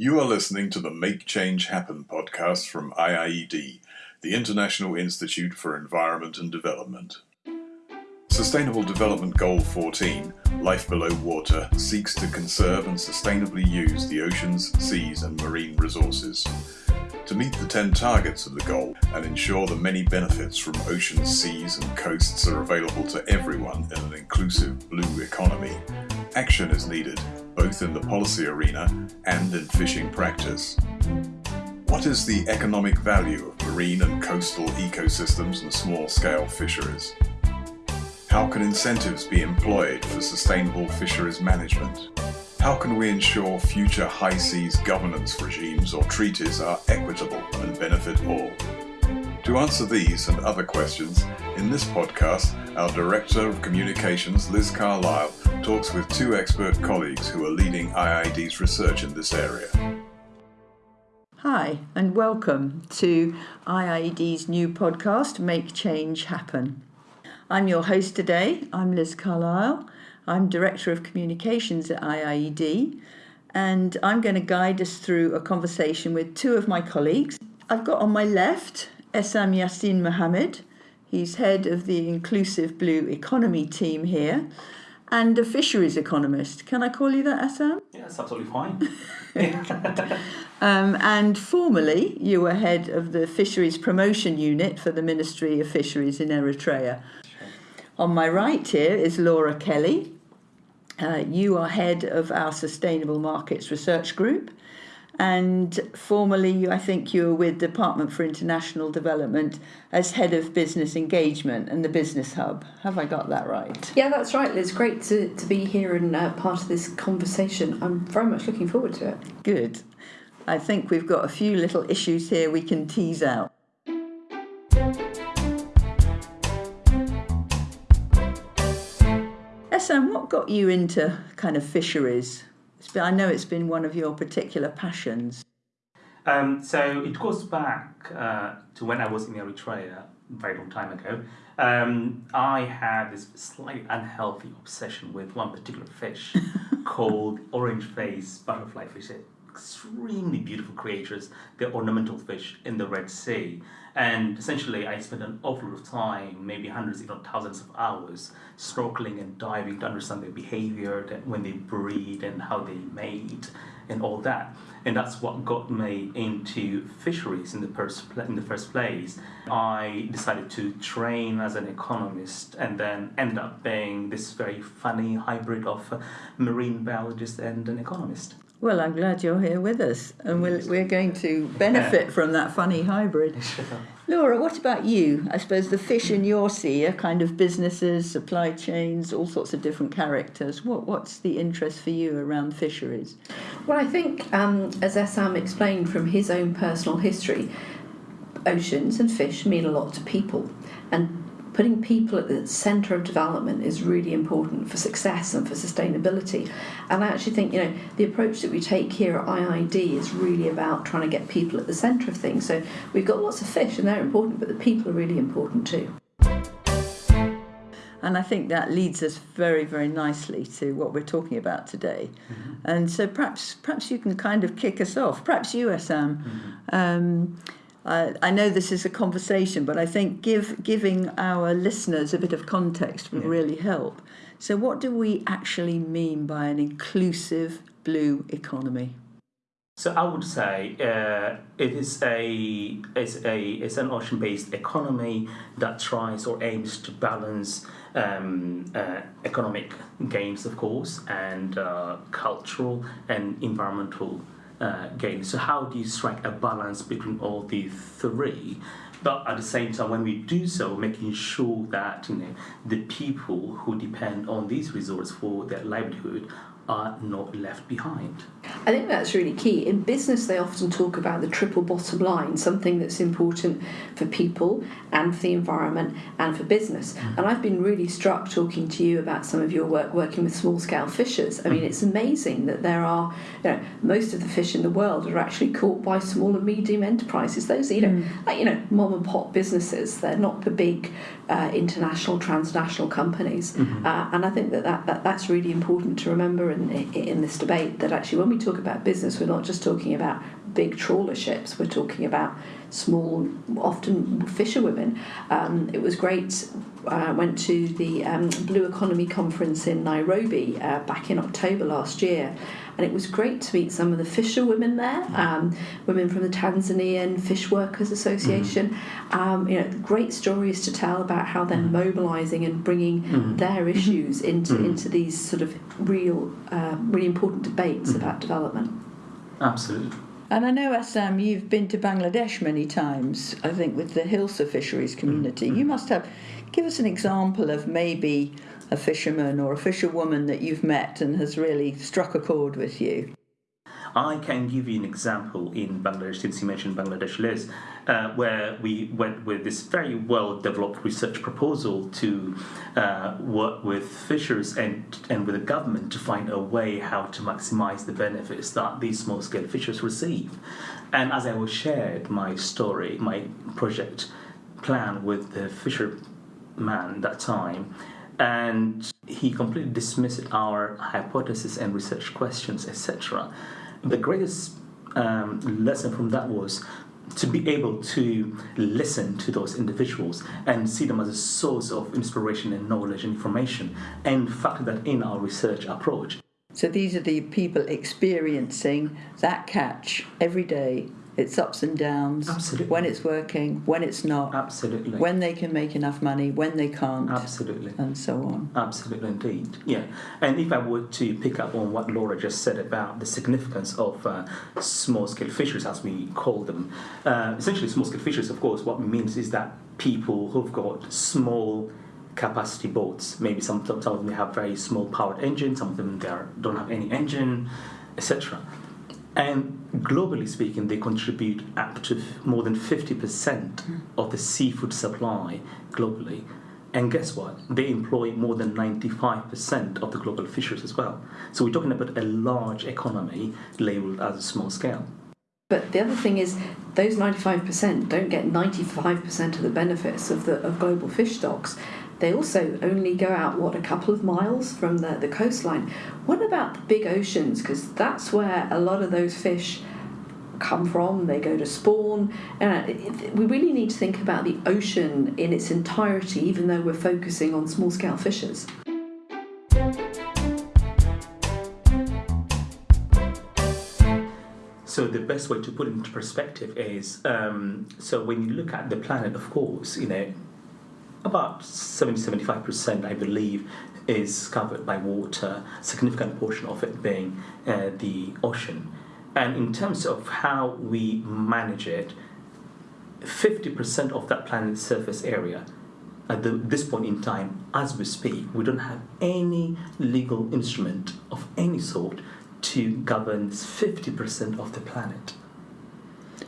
You are listening to the Make Change Happen podcast from IIED, the International Institute for Environment and Development. Sustainable Development Goal 14, Life Below Water, seeks to conserve and sustainably use the oceans, seas, and marine resources. To meet the 10 targets of the goal and ensure the many benefits from oceans, seas, and coasts are available to everyone in an inclusive blue economy, action is needed both in the policy arena and in fishing practice. What is the economic value of marine and coastal ecosystems and small-scale fisheries? How can incentives be employed for sustainable fisheries management? How can we ensure future high seas governance regimes or treaties are equitable and benefit all? To answer these and other questions, in this podcast, our Director of Communications, Liz Carlile, talks with two expert colleagues who are leading IIED's research in this area. Hi, and welcome to IIED's new podcast, Make Change Happen. I'm your host today. I'm Liz Carlile. I'm Director of Communications at IIED, and I'm going to guide us through a conversation with two of my colleagues. I've got on my left Essam Yassin Mohammed. He's head of the Inclusive Blue Economy team here and a fisheries economist. Can I call you that, Essam? Yeah, that's absolutely fine. um, and formerly, you were head of the Fisheries Promotion Unit for the Ministry of Fisheries in Eritrea. Sure. On my right here is Laura Kelly. Uh, you are head of our Sustainable Markets Research Group and formerly I think you were with Department for International Development as head of business engagement and the business hub. Have I got that right? Yeah, that's right, Liz. Great to, to be here and uh, part of this conversation. I'm very much looking forward to it. Good. I think we've got a few little issues here we can tease out. Essam, what got you into kind of fisheries? I know it's been one of your particular passions. Um, so it goes back uh, to when I was in Eritrea, a very long time ago. Um, I had this slightly unhealthy obsession with one particular fish called orange face butterfly fish. Extremely beautiful creatures. They're ornamental fish in the Red Sea. And essentially, I spent an awful lot of time, maybe hundreds, if not thousands of hours, snorkeling and diving to understand their behavior, when they breed and how they mate, and all that. And that's what got me into fisheries in the first in the first place. I decided to train as an economist, and then end up being this very funny hybrid of marine biologist and an economist. Well, I'm glad you're here with us, and we're, we're going to benefit from that funny hybrid. Laura, what about you? I suppose the fish in your sea are kind of businesses, supply chains, all sorts of different characters. What, what's the interest for you around fisheries? Well, I think, um, as Essam explained from his own personal history, oceans and fish mean a lot to people. And putting people at the centre of development is really important for success and for sustainability. And I actually think, you know, the approach that we take here at IIED is really about trying to get people at the centre of things. So we've got lots of fish and they're important, but the people are really important too. And I think that leads us very, very nicely to what we're talking about today. Mm-hmm. And so perhaps, perhaps you can kind of kick us off. Perhaps you, Essam. Mm-hmm. Um, uh, I know this is a conversation, but I think give, giving our listeners a bit of context will yeah. really help. So, what do we actually mean by an inclusive blue economy? So I would say uh, it is a it's a it's an ocean-based economy that tries or aims to balance um, uh, economic gains, of course, and uh, cultural and environmental uh, game. So how do you strike a balance between all the three? But at the same time, when we do so, making sure that you know the people who depend on these resorts for their livelihood are not left behind. I think that's really key. In business, they often talk about the triple bottom line, something that's important for people and for the environment and for business. Mm. And I've been really struck talking to you about some of your work working with small scale fishers. I mean, mm. it's amazing that there are, you know, most of the fish in the world are actually caught by small and medium enterprises. Those, you know, mm. like, you know, mom and pop businesses. They're not the big uh, international, transnational companies. Mm-hmm. Uh, and I think that, that, that that's really important to remember in, in this debate that actually when we talk about business, we're not just talking about big trawler ships. We're talking about small, often fisherwomen. Um, it was great. I uh, went to the um, Blue Economy Conference in Nairobi uh, back in October last year, and it was great to meet some of the fisherwomen there, um, women from the Tanzanian Fish Workers Association. Mm. Um, you know, great stories to tell about how they're mm. mobilising and bringing mm. their mm-hmm. issues into mm. into these sort of real, uh, really important debates mm. about development. Absolutely. And I know, Essam, you've been to Bangladesh many times, I think, with the Hilsa fisheries community. You must have. Give us an example of maybe a fisherman or a fisherwoman that you've met and has really struck a chord with you? I can give you an example in Bangladesh, since you mentioned Bangladesh, Liz, uh, where we went with this very well developed research proposal to uh, work with fishers and, and with the government to find a way how to maximize the benefits that these small scale fishers receive. And as I was shared my story, my project plan with the fisherman that time, and he completely dismissed our hypothesis and research questions, etc. The greatest um, lesson from that was to be able to listen to those individuals and see them as a source of inspiration and knowledge and information and factor that in our research approach. So these are the people experiencing that catch every day its ups and downs, Absolutely. when it's working, when it's not, Absolutely. when they can make enough money, when they can't, Absolutely. and so on. Absolutely, indeed. Yeah. And if I were to pick up on what Laura just said about the significance of uh, small scale fisheries, as we call them, uh, essentially, small scale fisheries, of course, what it means is that people who've got small capacity boats, maybe some, some of them have very small powered engines, some of them don't have any engine, etc and globally speaking, they contribute up to more than 50% hmm. of the seafood supply globally. And guess what? They employ more than 95% of the global fishers as well. So we're talking about a large economy labeled as a small scale. But the other thing is, those 95% don't get 95% of the benefits of the of global fish stocks. They also only go out, what, a couple of miles from the, the coastline. What about the big oceans? Because that's where a lot of those fish come from, they go to spawn. Uh, we really need to think about the ocean in its entirety, even though we're focusing on small scale fishes. So the best way to put it into perspective is um, so when you look at the planet, of course, you know, about 70 75%, I believe, is covered by water, significant portion of it being uh, the ocean. And in terms of how we manage it, 50% of that planet's surface area at the, this point in time, as we speak, we don't have any legal instrument of any sort to govern 50% of the planet.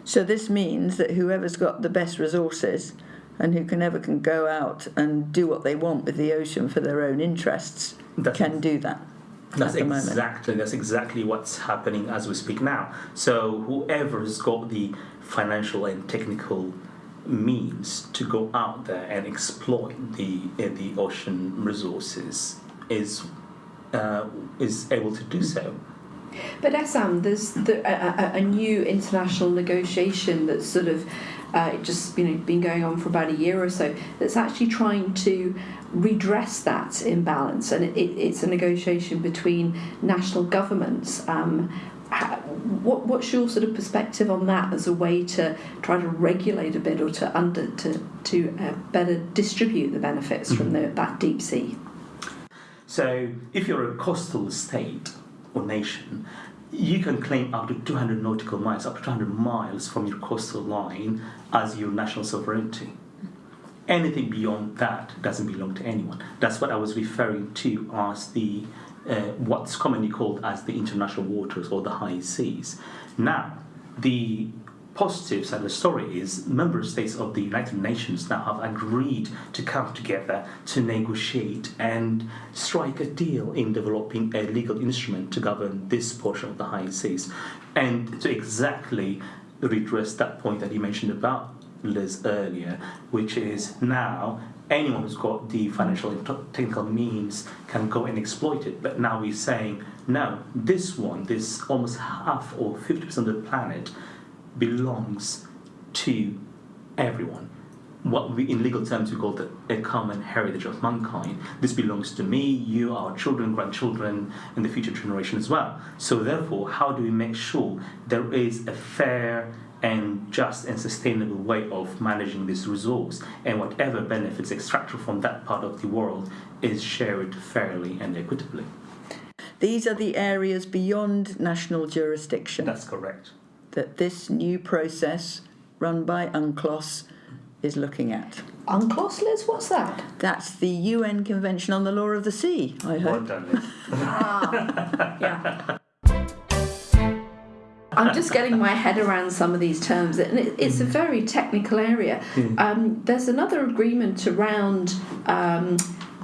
So this means that whoever's got the best resources and who can ever can go out and do what they want with the ocean for their own interests that's, can do that. That's exactly that's exactly what's happening as we speak now. So whoever's got the financial and technical means to go out there and exploit the uh, the ocean resources is uh, is able to do so. But Essam, there's the, a, a, new international negotiation that's sort of uh, just you know been going on for about a year or so that's actually trying to redress that imbalance and it, it, it's a negotiation between national governments um, how, what, what's your sort of perspective on that as a way to try to regulate a bit or to under to to uh, better distribute the benefits mm-hmm. from the, that deep sea? So, if you're a coastal state or nation, you can claim up to 200 nautical miles, up to 200 miles from your coastal line as your national sovereignty. Anything beyond that doesn't belong to anyone. That's what I was referring to as the uh, what's commonly called as the international waters or the high seas. Now, the positive side of the story is member states of the United Nations now have agreed to come together to negotiate and strike a deal in developing a legal instrument to govern this portion of the high seas. And to exactly redress that point that you mentioned about Liz earlier, which is now anyone who's got the financial and technical means can go and exploit it. But now we're saying, no, this one, this almost half or 50% of the planet belongs to everyone. What we, in legal terms, we call the, a common heritage of mankind. This belongs to me, you, our children, grandchildren, and the future generation as well. So, therefore, how do we make sure there is a fair and just and sustainable way of managing this resource, and whatever benefits extracted from that part of the world is shared fairly and equitably. These are the areas beyond national jurisdiction That's correct. That this new process run by UNCLOS is looking at. UNCLOS, Liz, what's that? That's the UN Convention on the Law of the Sea, I Well hope. done, Liz. Yeah. I'm just getting my head around some of these terms, and it's a very technical area. Um, there's another agreement around um,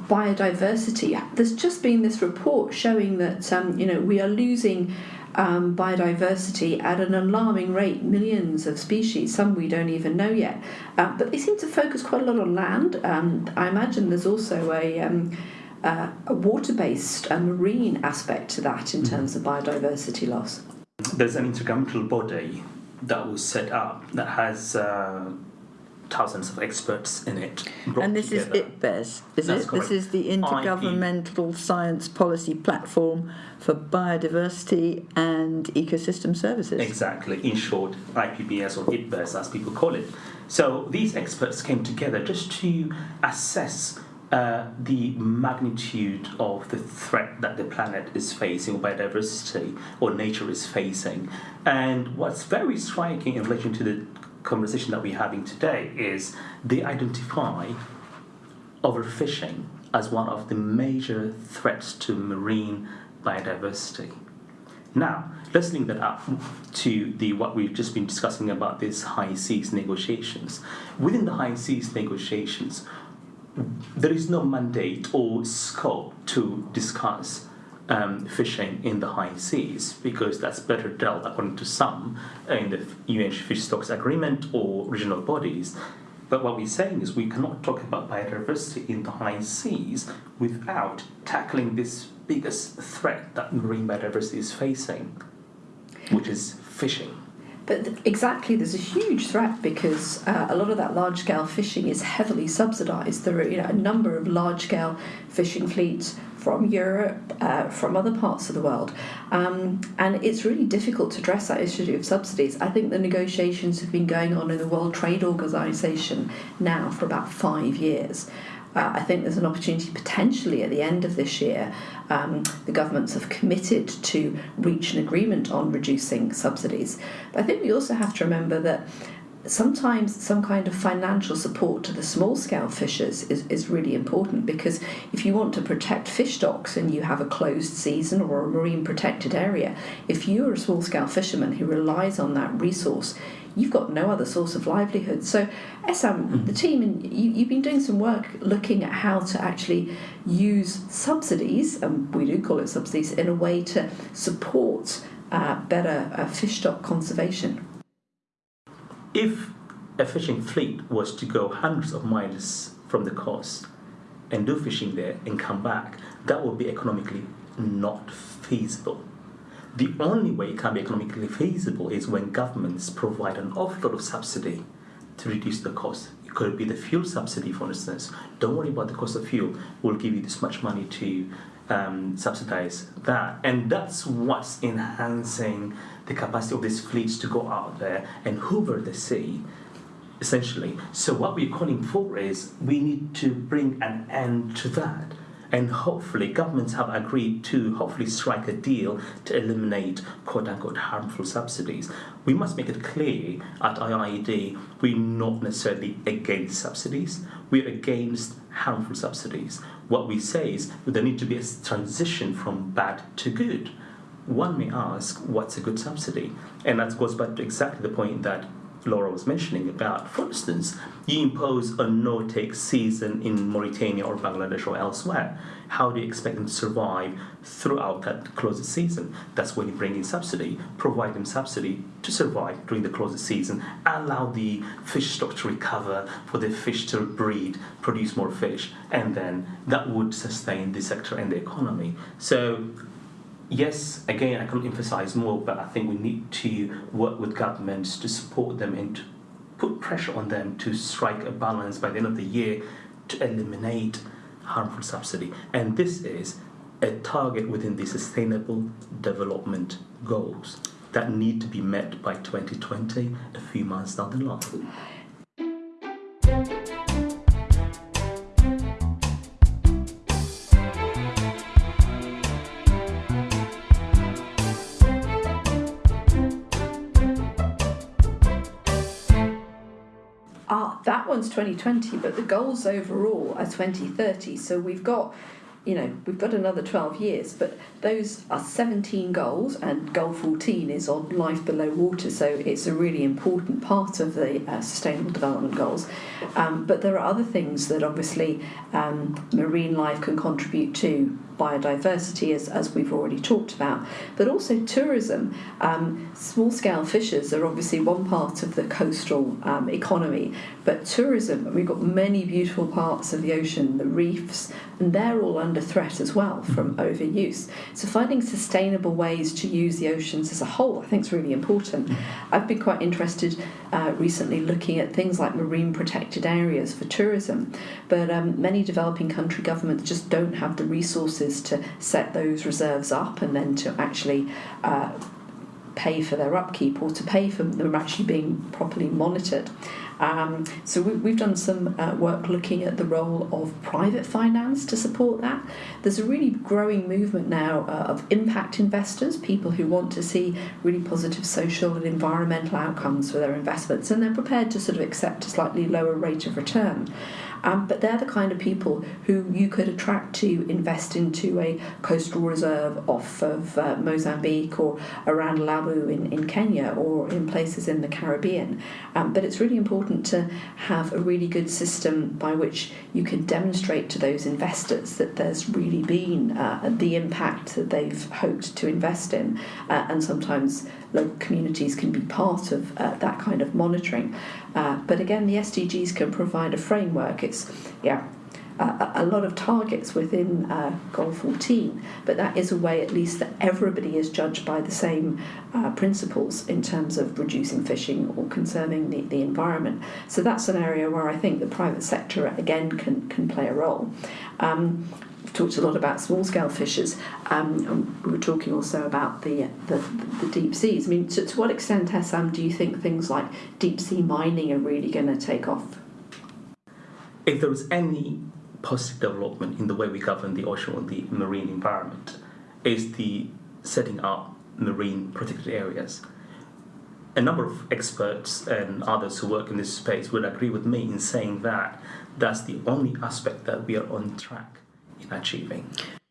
biodiversity. There's just been this report showing that um, you know we are losing um, biodiversity at an alarming rate, millions of species. Some we don't even know yet, uh, but they seem to focus quite a lot on land. Um, I imagine there's also a um, uh, a water-based, a marine aspect to that in terms of biodiversity loss. There's an intergovernmental body that was set up that has uh, thousands of experts in it. And this is together. IPBES, is That's it? correct. This is the Intergovernmental Science Policy Platform for Biodiversity and Ecosystem Services. Exactly, in short, IPBS or IPBES as people call it. So these experts came together just to assess uh, the magnitude of the threat that the planet is facing, or biodiversity or nature is facing. And what's very striking in relation to the conversation that we're having today is they identify overfishing as one of the major threats to marine biodiversity. Now, let's link that up to the what we've just been discussing about these high seas negotiations. Within the high seas negotiations, there is no mandate or scope to discuss um, fishing in the high seas because that's better dealt, according to some, in the UN Fish Stocks Agreement or regional bodies. But what we're saying is we cannot talk about biodiversity in the high seas without tackling this biggest threat that marine biodiversity is facing, which is fishing. But exactly, there's a huge threat because uh, a lot of that large scale fishing is heavily subsidised. There are you know, a number of large scale fishing fleets from Europe, uh, from other parts of the world, um, and it's really difficult to address that issue of subsidies. I think the negotiations have been going on in the World Trade Organization now for about five years. Uh, I think there's an opportunity potentially at the end of this year. Um, the governments have committed to reach an agreement on reducing subsidies. But I think we also have to remember that sometimes some kind of financial support to the small scale fishers is, is really important because if you want to protect fish stocks and you have a closed season or a marine protected area, if you're a small scale fisherman who relies on that resource, you've got no other source of livelihood. So, Essam, the team, and you, you've been doing some work looking at how to actually use subsidies, and we do call it subsidies, in a way to support uh, better uh, fish stock conservation. If a fishing fleet was to go hundreds of miles from the coast and do fishing there and come back, that would be economically not feasible. The only way it can be economically feasible is when governments provide an awful lot of subsidy to reduce the cost. It could be the fuel subsidy, for instance. Don't worry about the cost of fuel. We'll give you this much money to um, subsidize that. And that's what's enhancing the capacity of these fleets to go out there and hoover the sea, essentially. So, what we're calling for is we need to bring an end to that. And hopefully, governments have agreed to hopefully strike a deal to eliminate quote unquote harmful subsidies. We must make it clear at IIED we're not necessarily against subsidies, we're against harmful subsidies. What we say is there need to be a transition from bad to good. One may ask, what's a good subsidy? And that goes back to exactly the point that Laura was mentioning about, for instance, you impose a no-take season in Mauritania or Bangladesh or elsewhere. How do you expect them to survive throughout that closed season? That's when you bring in subsidy, provide them subsidy to survive during the closed season, allow the fish stock to recover, for the fish to breed, produce more fish, and then that would sustain the sector and the economy. So yes, again, I can't emphasize more, but I think we need to work with governments to support them and to put pressure on them to strike a balance by the end of the year to eliminate harmful subsidy. And this is a target within the Sustainable Development Goals that need to be met by 2020, a few months down the line. One's 2020, but the goals overall are 2030. So we've got, you know, we've got another 12 years, but those are 17 goals, and goal 14 is on life below water. So it's a really important part of the uh, Sustainable Development Goals. Um, but there are other things that obviously um, marine life can contribute to biodiversity, as, as we've already talked about, but also tourism. Um, small scale fishers are obviously one part of the coastal um, economy, but tourism, we've got many beautiful parts of the ocean, the reefs, and they're all under threat as well from overuse. So, finding sustainable ways to use the oceans as a whole, I think, is really important. I've been quite interested uh, recently looking at things like marine protected areas for tourism, but um, many developing country governments just don't have the resources to set those reserves up and then to actually uh, pay for their upkeep or to pay for them actually being properly monitored. Um, so we, have done some uh, work looking at the role of private finance to support that. There's a really growing movement now uh, of impact investors, people who want to see really positive social and environmental outcomes for their investments, and they're prepared to sort of accept a slightly lower rate of return. Um, but they're the kind of people who you could attract to invest into a coastal reserve off of uh, Mozambique or around Lamu in, in Kenya or in places in the Caribbean. Um, but it's really important to have a really good system by which you can demonstrate to those investors that there's really been uh, the impact that they've hoped to invest in. Uh, and sometimes local communities can be part of uh, that kind of monitoring. Uh, but again, the SDGs can provide a framework. It's, yeah, uh, a lot of targets within uh, Goal 14, but that is a way at least that everybody is judged by the same uh, principles in terms of reducing fishing or conserving the, the environment. So that's an area where I think the private sector again can, can play a role. Um, talked a lot about small scale fishers. Um, we were talking also about the, the, the deep seas. I mean, to, to what extent, Essam, do you think things like deep sea mining are really going to take off? If there was any positive development in the way we govern the ocean and the marine environment, is the setting up marine protected areas. A number of experts and others who work in this space would agree with me in saying that that's the only aspect that we are on track achieving.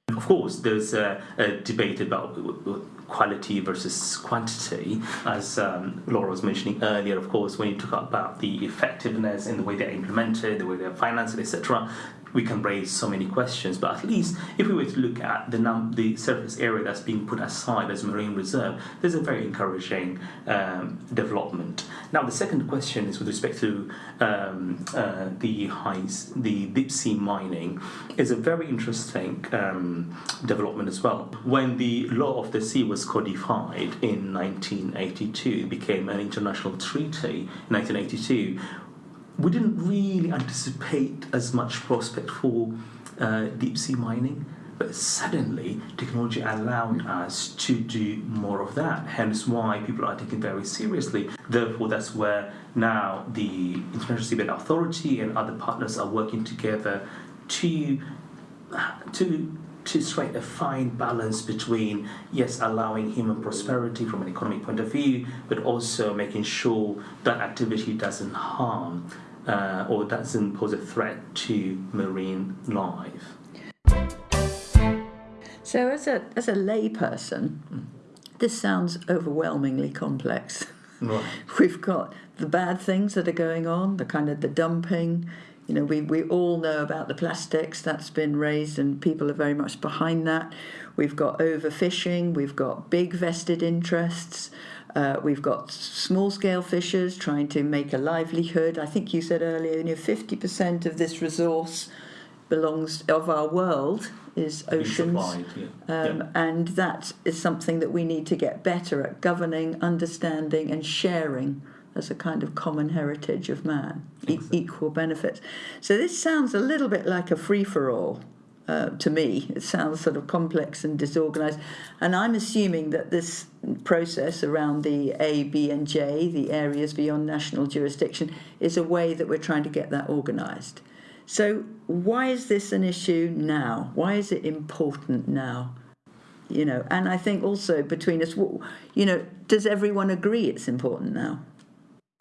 Of course, there's a, a debate about quality versus quantity, as um, Laura was mentioning earlier. Of course, when you talk about the effectiveness in the way they're implemented, the way they're financed, etc., we can raise so many questions. But at least if we were to look at the num- the surface area that's being put aside as marine reserve, there's a very encouraging um, development. Now, the second question is with respect to um, uh, the high the deep sea mining, is a very interesting um, development as well. When the law of the sea was codified in 1982, it became an international treaty in 1982 we didn't really anticipate as much prospect for uh, deep sea mining, but suddenly technology allowed us to do more of that. Hence, why people are taking very seriously. Therefore, that's where now the International Seabed Authority and other partners are working together to to to strike a fine balance between yes allowing human prosperity from an economic point of view but also making sure that activity doesn't harm uh, or doesn't pose a threat to marine life. So, as a as a layperson, this sounds overwhelmingly complex. Right. We've got the bad things that are going on, the kind of the dumping. You know, we, we all know about the plastics that's been raised, and people are very much behind that. We've got overfishing, we've got big vested interests, uh, we've got small scale fishers trying to make a livelihood. I think you said earlier, you know, 50% of this resource belongs of our world is oceans. Supplied, yeah. Um, yeah. And that is something that we need to get better at governing, understanding, and sharing as a kind of common heritage of man, e- equal benefits. So this sounds a little bit like a free for all. Uh, to me, it sounds sort of complex and disorganized, and I'm assuming that this process around the ABNJ, the areas beyond national jurisdiction, is a way that we're trying to get that organized. So, why is this an issue now? Why is it important now? You know, and I think also between us, you know, does everyone agree it's important now?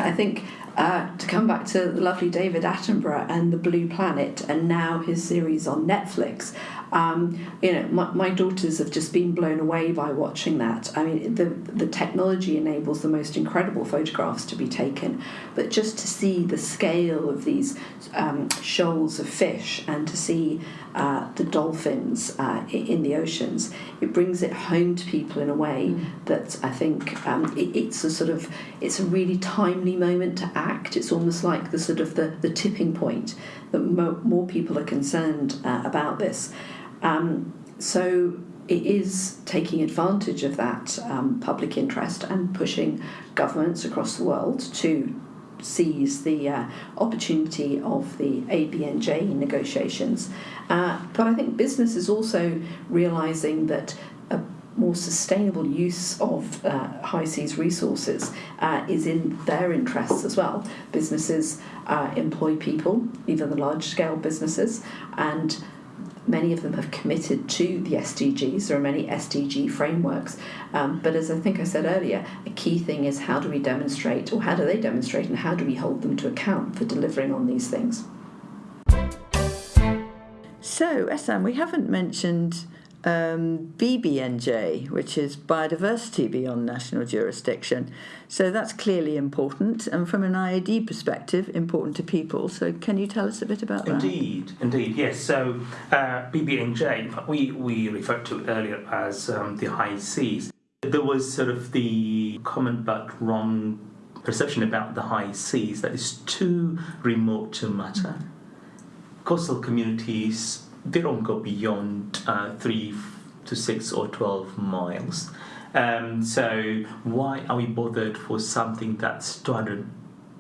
I think uh, to come back to the lovely David Attenborough and the Blue Planet, and now his series on Netflix. Um, you know, my, my daughters have just been blown away by watching that. I mean, the the technology enables the most incredible photographs to be taken, but just to see the scale of these um, shoals of fish and to see uh, the dolphins uh, in the oceans, it brings it home to people in a way that I think um, it, it's a sort of it's a really timely moment to act. It's almost like the sort of the, the tipping point that mo- more people are concerned uh, about this. Um, so it is taking advantage of that um, public interest and pushing governments across the world to seize the uh, opportunity of the ABNJ negotiations. Uh, but I think business is also realizing that a more sustainable use of uh, high seas resources uh, is in their interests as well. Businesses uh, employ people, even the large scale businesses, and many of them have committed to the SDGs. There are many SDG frameworks. Um, but as I think I said earlier, a key thing is how do we demonstrate, or how do they demonstrate, and how do we hold them to account for delivering on these things? So, Essam, we haven't mentioned um, BBNJ, which is biodiversity beyond national jurisdiction. So that's clearly important, and from an IAD perspective, important to people. So, can you tell us a bit about that? Indeed, indeed, yes. So uh, BBNJ, we, we referred to earlier as um, the high seas. There was sort of the common but wrong perception about the high seas that it's too remote to matter. Coastal communities, they don't go beyond uh, three to six or 12 miles. Um, so why are we bothered for something that's 200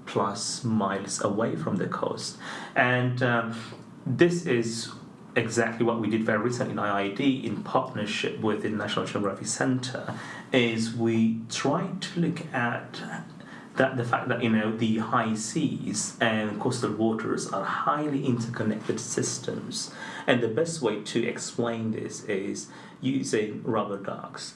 plus miles away from the coast? And um, this is exactly what we did very recently in IID in partnership with the National Geographic Centre is we tried to look at that the fact that you know the high seas and coastal waters are highly interconnected systems. And the best way to explain this is using rubber ducks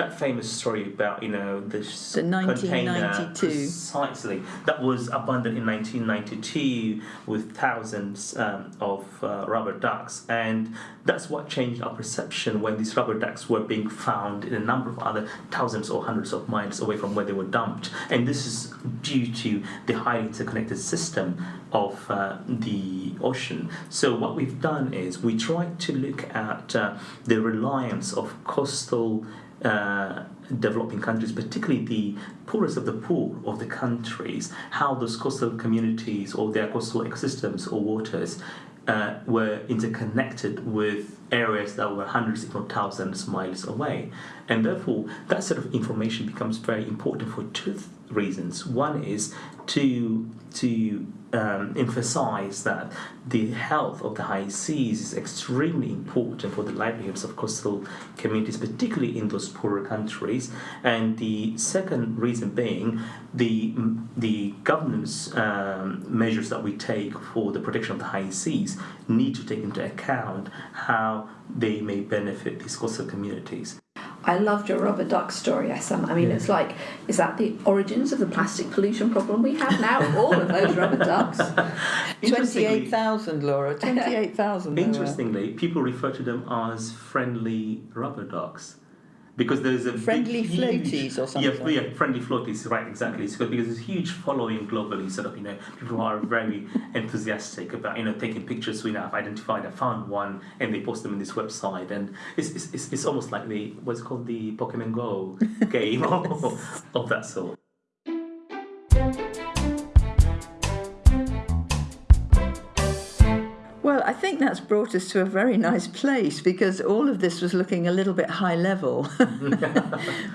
that famous story about you know this The container 1992. precisely that was abandoned in 1992 with thousands um, of uh, rubber ducks. And that's what changed our perception when these rubber ducks were being found in a number of other thousands or hundreds of miles away from where they were dumped. And this is due to the highly interconnected system of uh, the ocean. So what we've done is we tried to look at uh, the reliance of coastal uh, developing countries, particularly the poorest of the poor of the countries, how those coastal communities or their coastal ecosystems or waters uh, were interconnected with areas that were hundreds, if not thousands, miles away. And therefore, that sort of information becomes very important for two reasons. One is to to um, emphasize that the health of the high seas is extremely important for the livelihoods of coastal communities, particularly in those poorer countries. And the second reason being the the governance um, measures that we take for the protection of the high seas need to take into account how they may benefit these coastal communities. I loved your rubber duck story, Sam. I mean, Yeah. it's like, is that the origins of the plastic pollution problem we have now? All of those rubber ducks. 28,000, Laura. 28,000. Interestingly, people refer to them as friendly rubber ducks. Because there's a Friendly big, huge- floaties or something. yeah, yeah, friendly floaties, right? Exactly. It's because there's a huge following globally. Sort of, you know, people who are very enthusiastic about you know taking pictures. We now have identified. I found one, and they post them in this website, and it's it's, it's, it's almost like the what's called the Pokemon Go game of, of that sort. Think that's brought us to a very nice place because all of this was looking a little bit high level.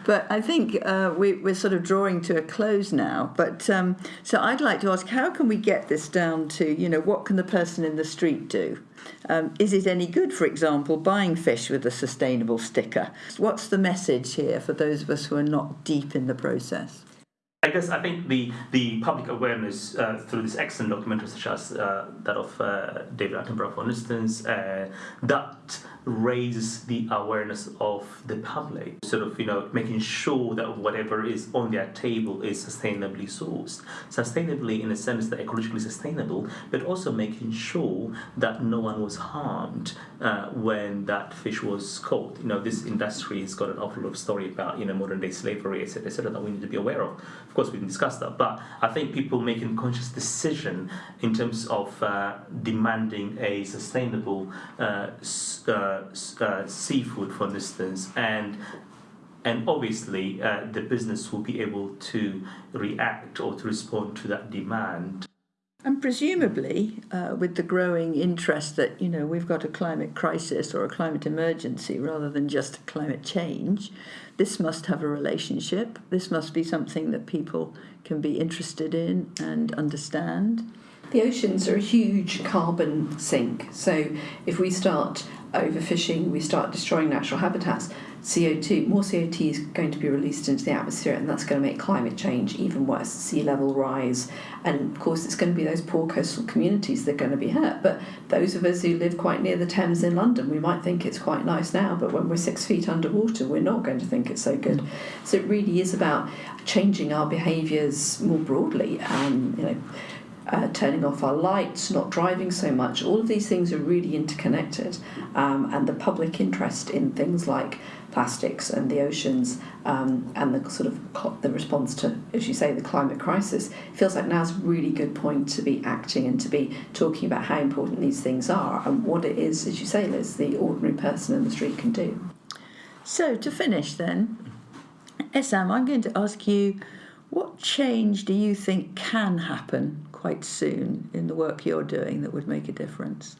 but I think uh, we, we're sort of drawing to a close now. But um, so I'd like to ask, how can we get this down to, you know, what can the person in the street do? Um, is it any good, for example, buying fish with a sustainable sticker? What's the message here for those of us who are not deep in the process? Guess I think the, the public awareness uh, through this excellent documentary, such as uh, that of uh, David Attenborough, for instance, uh, that raises the awareness of the public. Sort of, you know, making sure that whatever is on their table is sustainably sourced, sustainably in a sense that ecologically sustainable, but also making sure that no one was harmed uh, when that fish was caught. You know, this industry has got an awful lot of story about you know modern day slavery, etc., etc., that we need to be aware of. Of course, we can discuss that, but I think people making conscious decision in terms of uh, demanding a sustainable uh, uh, uh, seafood, for instance, and and obviously the business will be able to react or to respond to that demand. And presumably, uh, with the growing interest that you know we've got a climate crisis or a climate emergency rather than just climate change, this must have a relationship. This must be something that people can be interested in and understand. The oceans are a huge carbon sink. So if we start overfishing, we start destroying natural habitats, CO2, more CO2 is going to be released into the atmosphere, and that's going to make climate change even worse. Sea level rise, and of course, it's going to be those poor coastal communities that are going to be hurt. But those of us who live quite near the Thames in London, we might think it's quite nice now, but when we're six feet underwater, we're not going to think it's so good. So it really is about changing our behaviours more broadly. Um, you know uh, turning off our lights, not driving so much. All of these things are really interconnected, um, and the public interest in things like plastics and the oceans um, and the sort of the response to, as you say, the climate crisis feels like now's a really good point to be acting and to be talking about how important these things are and what it is, as you say, Liz, the ordinary person in the street can do. So to finish, then, Essam, I'm going to ask you, what change do you think can happen quite soon in the work you're doing that would make a difference?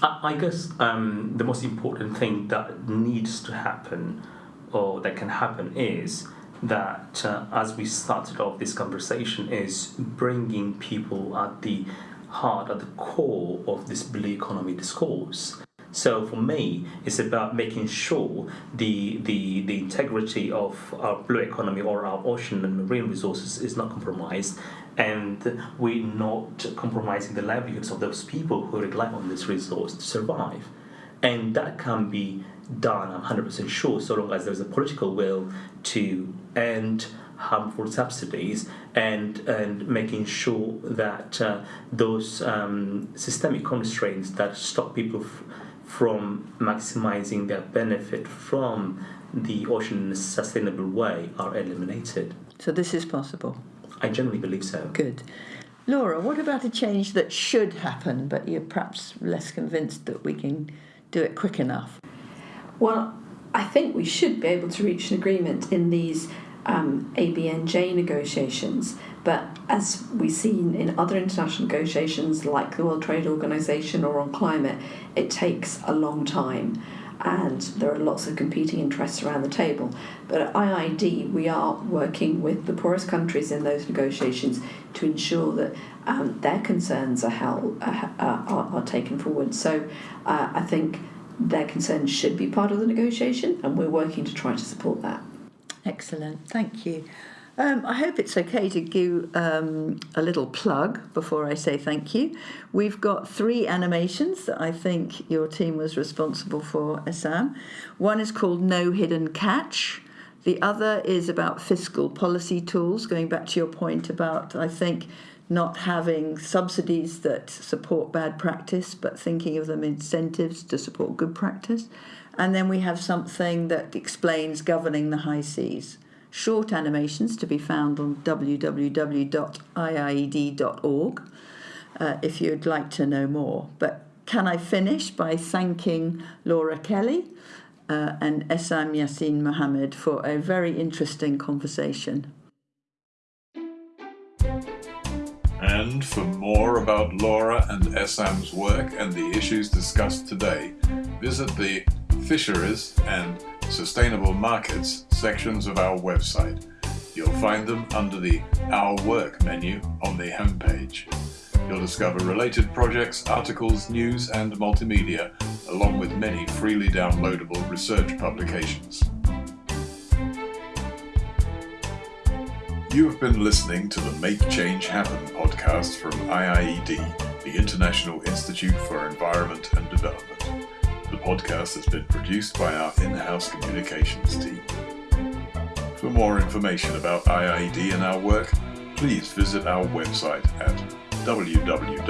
I, guess um, the most important thing that needs to happen or that can happen is that uh, as we started off this conversation is bringing people at the heart at the core of this blue economy discourse so for me, it's about making sure the, the, the integrity of our blue economy or our ocean and marine resources is not compromised, and we're not compromising the livelihoods of those people who rely on this resource to survive. And that can be done, I'm 100% sure, so long as there's a political will to end harmful subsidies and and making sure that uh, those um, systemic constraints that stop people f- from maximizing their benefit from the ocean in a sustainable way are eliminated. So this is possible. I generally believe so. Good. Laura, what about a change that should happen, but you're perhaps less convinced that we can do it quick enough? Well, I think we should be able to reach an agreement in these um, ABNJ negotiations. But as we've seen in other international negotiations like the World Trade Organization or on climate, it takes a long time and there are lots of competing interests around the table. But at IID, we are working with the poorest countries in those negotiations to ensure that um, their concerns are, held, uh, are, are taken forward. So uh, I think their concerns should be part of the negotiation, and we're working to try to support that. Excellent, thank you. Um, I hope it's okay to give um, a little plug before I say thank you. We've got three animations that I think your team was responsible for, Essam. One is called No Hidden Catch. The other is about fiscal policy tools, going back to your point about, I think, not having subsidies that support bad practice, but thinking of them incentives to support good practice. And then we have something that explains governing the high seas. Short animations to be found on www.iied.org uh, if you'd like to know more. But can I finish by thanking Laura Kelly uh, and Essam Yassin Mohammed for a very interesting conversation. And for more about Laura and Essam's work and the issues discussed today, visit the Fisheries and Sustainable Markets sections of our website. You'll find them under the Our Work menu on the homepage. You'll discover related projects, articles, news, and multimedia, along with many freely downloadable research publications. You have been listening to the Make Change Happen podcast from IIED, the International Institute for Environment and Development. Podcast has been produced by our in house communications team. For more information about IIED and our work, please visit our website at www.iied.org.